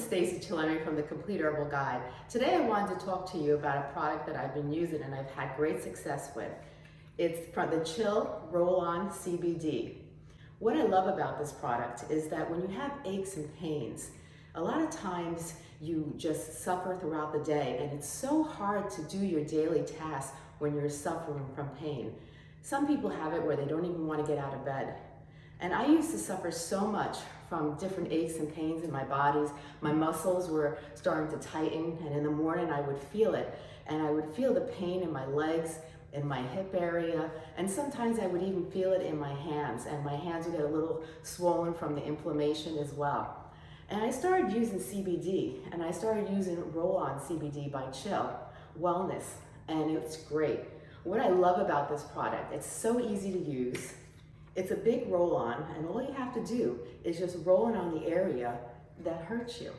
Stacy Chillemi from the Complete Herbal Guide. Today I wanted to talk to you about a product that I've been using and I've had great success with. It's from the Chill Roll-On CBD. What I love about this product is that when you have aches and pains, a lot of times you just suffer throughout the day and it's so hard to do your daily tasks when you're suffering from pain. Some people have it where they don't even want to get out of bed. And I used to suffer so much from different aches and pains in my bodies. My muscles were starting to tighten and in the morning I would feel it. And I would feel the pain in my legs, in my hip area, and sometimes I would even feel it in my hands and my hands would get a little swollen from the inflammation as well. And I started using CBD and I started using roll-on CBD by Chill Wellness and it's great. What I love about this product, it's so easy to use. It's a big roll-on and all you have to do is just roll it on the area that hurts you.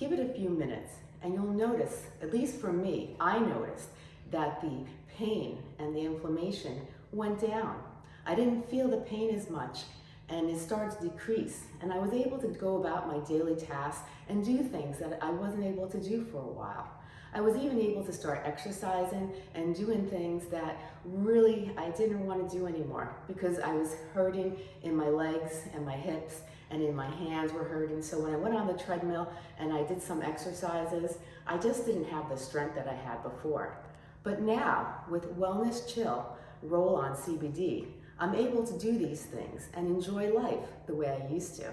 Give it a few minutes and you'll notice, at least for me, I noticed that the pain and the inflammation went down. I didn't feel the pain as much and it started to decrease. And I was able to go about my daily tasks and do things that I wasn't able to do for a while. I was even able to start exercising and doing things that really I didn't want to do anymore because I was hurting in my legs and my hips and in my hands were hurting. So when I went on the treadmill and I did some exercises, I just didn't have the strength that I had before. But now with Wellness Chill Roll On CBD, I'm able to do these things and enjoy life the way I used to.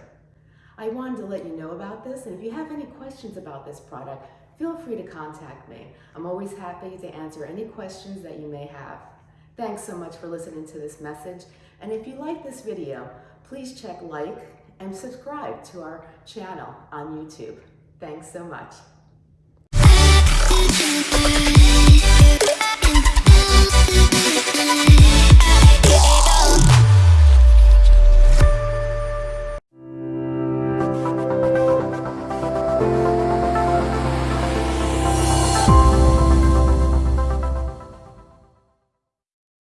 I wanted to let you know about this, and if you have any questions about this product, feel free to contact me. I'm always happy to answer any questions that you may have. Thanks so much for listening to this message, and if you like this video, please check like and subscribe to our channel on YouTube. Thanks so much.